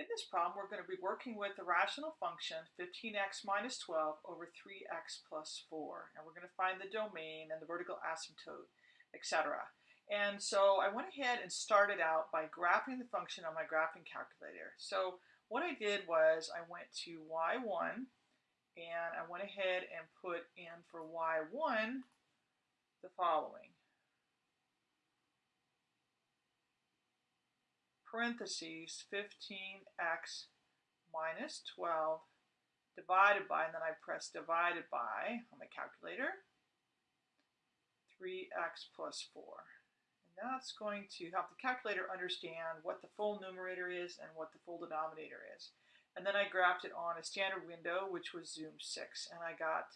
In this problem, we're going to be working with the rational function 15x minus 12 over 3x plus 4. And we're going to find the domain and the vertical asymptote, etc. And so I went ahead and started out by graphing the function on my graphing calculator. So what I did was I went to y1 and I went ahead and put in for y1 the following. Parentheses 15x minus 12 divided by, and then I press divided by on my calculator, 3x plus 4. And that's going to help the calculator understand what the full numerator is and what the full denominator is. And then I graphed it on a standard window, which was zoom 6, and I got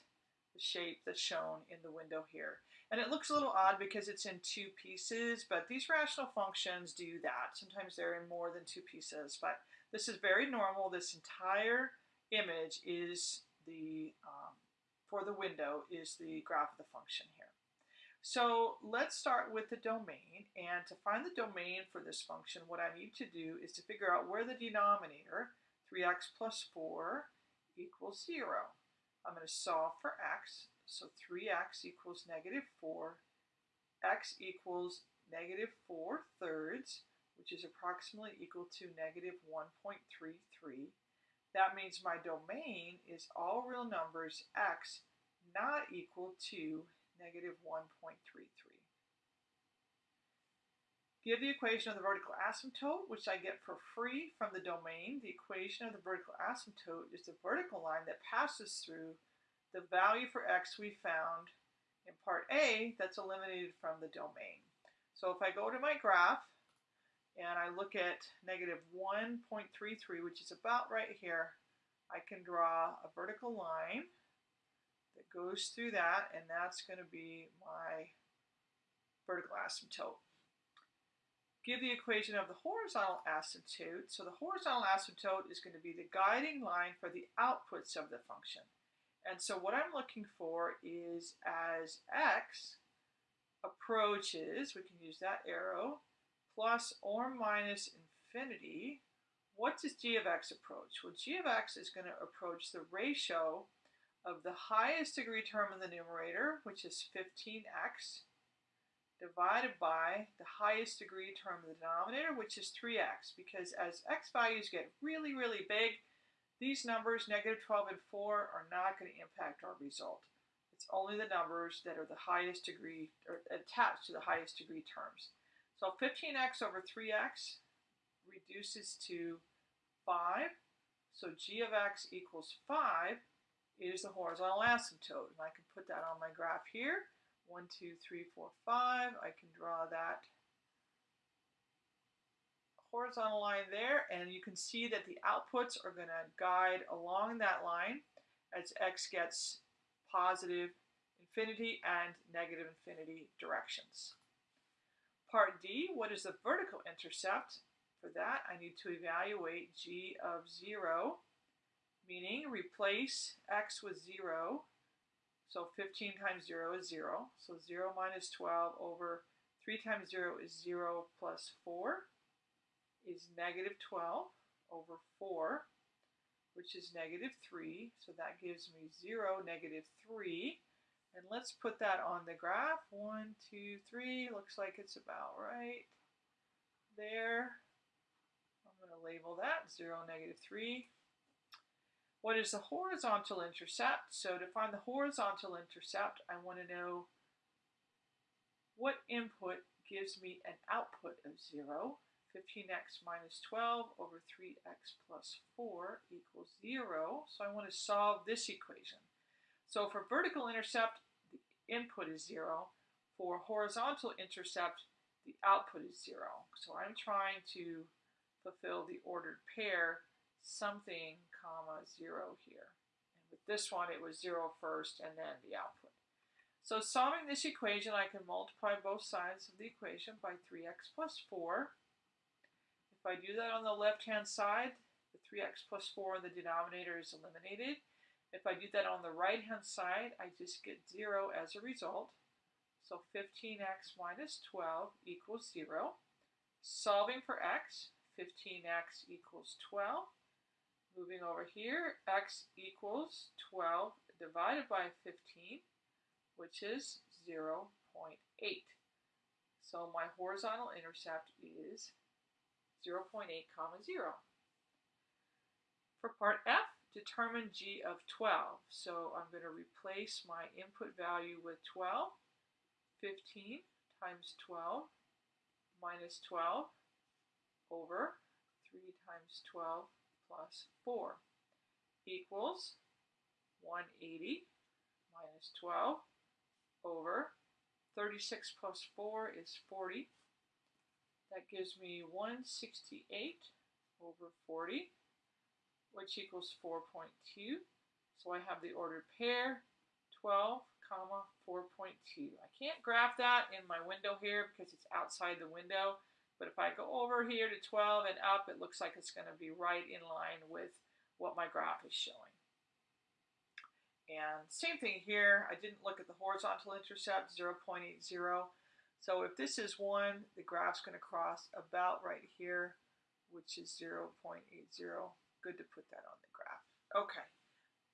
the shape that's shown in the window here. And it looks a little odd because it's in two pieces, but these rational functions do that. Sometimes they're in more than two pieces, but this is very normal. This entire image is the, um, for the window, is the graph of the function here. So let's start with the domain. And to find the domain for this function, what I need to do is to figure out where the denominator, 3x plus 4, equals 0. I'm going to solve for x. So 3x equals negative 4. x equals negative 4 thirds, which is approximately equal to negative 1.33. That means my domain is all real numbers x not equal to negative 1.33. Give the equation of the vertical asymptote, which I get for free from the domain. The equation of the vertical asymptote is the vertical line that passes through the value for x we found in part A that's eliminated from the domain. So if I go to my graph and I look at negative 1.33, which is about right here, I can draw a vertical line that goes through that, and that's going to be my vertical asymptote. Give the equation of the horizontal asymptote. So the horizontal asymptote is going to be the guiding line for the outputs of the function. And so what I'm looking for is as x approaches, we can use that arrow, plus or minus infinity, what does g of x approach? Well, g of x is going to approach the ratio of the highest degree term in the numerator, which is 15x, divided by the highest degree term of the denominator, which is 3x, because as x values get really, really big, these numbers, negative 12 and 4, are not going to impact our result. It's only the numbers that are the highest degree, or attached to the highest degree terms. So 15x over 3x reduces to 5. So g of x equals 5 is the horizontal asymptote. And I can put that on my graph here. 1, 2, 3, 4, 5. I can draw that horizontal line there, and you can see that the outputs are going to guide along that line as x gets positive infinity and negative infinity directions. Part D, what is the vertical intercept? For that, I need to evaluate g of 0, meaning replace x with 0. So 15 times 0 is 0. So 0 minus 12 over 3 times 0 is 0 plus 4 is negative 12 over 4, which is negative 3. So that gives me 0, negative 3. And let's put that on the graph. 1, 2, 3. Looks like it's about right there. I'm going to label that 0, negative 3. What is the horizontal intercept? So to find the horizontal intercept, I want to know what input gives me an output of 0. 15x minus 12 over 3x plus 4 equals 0. So I want to solve this equation. So for vertical intercept, the input is 0. For horizontal intercept, the output is 0. So I'm trying to fulfill the ordered pair something comma 0 here. And with this one, it was 0 first and then the output. So solving this equation, I can multiply both sides of the equation by 3x plus 4. If I do that on the left-hand side, the 3x plus 4 in the denominator is eliminated. If I do that on the right-hand side, I just get 0 as a result. So 15x minus 12 equals 0. Solving for x, 15x equals 12. Moving over here, x equals 12 divided by 15, which is 0 0.8. So my horizontal intercept is 0 0.8 comma 0. For part F, determine g of 12. So I'm going to replace my input value with 12. 15 times 12 minus 12 over 3 times 12 plus 4 equals 180 minus 12 over 36 plus 4 is 40. That gives me 168 over 40, which equals 4.2. So I have the ordered pair, 12, comma, 4.2. I can't graph that in my window here because it's outside the window. But if I go over here to 12 and up, it looks like it's going to be right in line with what my graph is showing. And same thing here, I didn't look at the horizontal intercept, 0.80. So if this is 1, the graph's going to cross about right here, which is 0.80. Good to put that on the graph. Okay.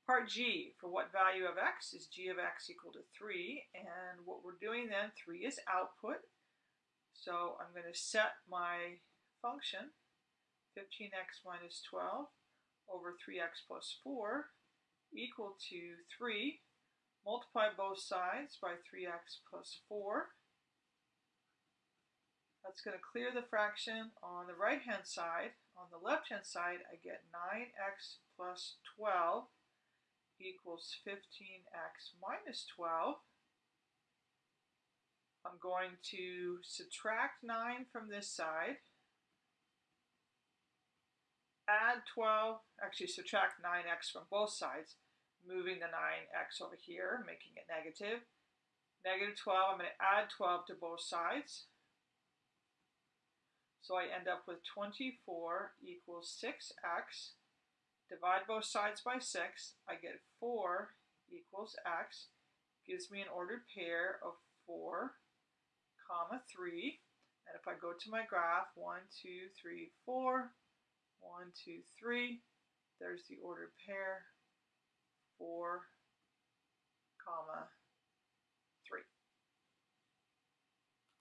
Part G, for what value of x is g of x equal to 3? And what we're doing then, 3 is output. So I'm going to set my function, 15x minus 12 over 3x plus 4 equal to 3. Multiply both sides by 3x plus 4. That's going to clear the fraction on the right-hand side. On the left-hand side, I get 9x plus 12 equals 15x minus 12. I'm going to subtract 9 from this side add 12, actually subtract 9x from both sides, moving the 9x over here, making it negative. Negative 12, I'm going to add 12 to both sides. So I end up with 24 equals 6x. Divide both sides by 6. I get 4 equals x. Gives me an ordered pair of 4, comma 3. And if I go to my graph, 1, 2, 3, 4, one, two, three. There's the ordered pair. Four, comma,